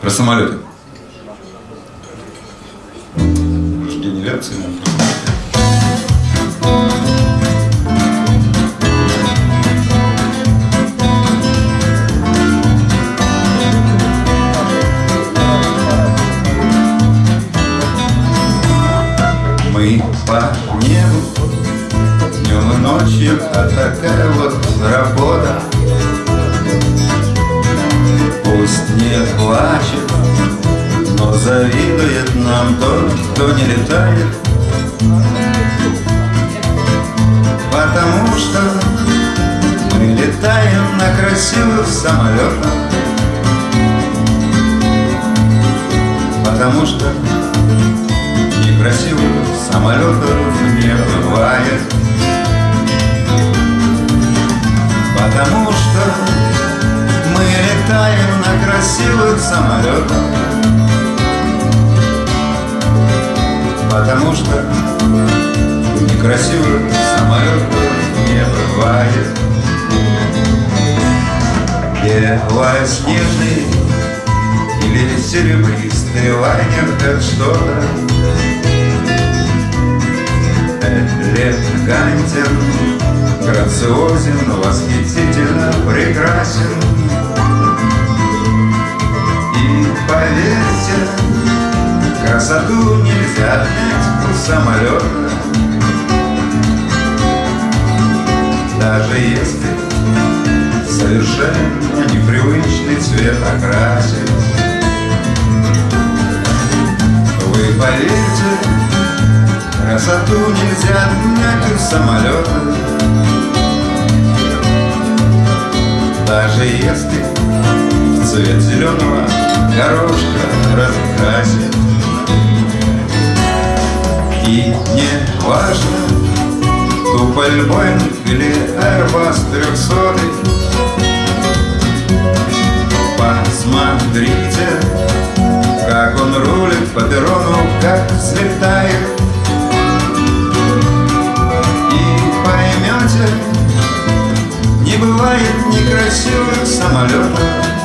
Про самолеты. Генерация. Мы по небу днем и ночью, а такая вот работа. Пусть не плачет, но завидует нам тот, кто не летает. Потому что мы летаем на красивых самолетах. Потому что самолетах. Потому что некрасивых самолетов не бывает. Белоснежный или серебристый лайнер как что-то элегантен, грациозен, восхитительно прекрасен. Поверьте, красоту нельзя отнять у самолета, даже если совершенно непривычный цвет окрасит. Вы поверьте, Красоту нельзя отнять у самолета Даже если цвет зеленого горошка раскрасит И не важно, Туполь Боинг или Airbus 300 Посмотрите, как он рулит по перрону, как взлетает. Не бывает некрасивых самолетов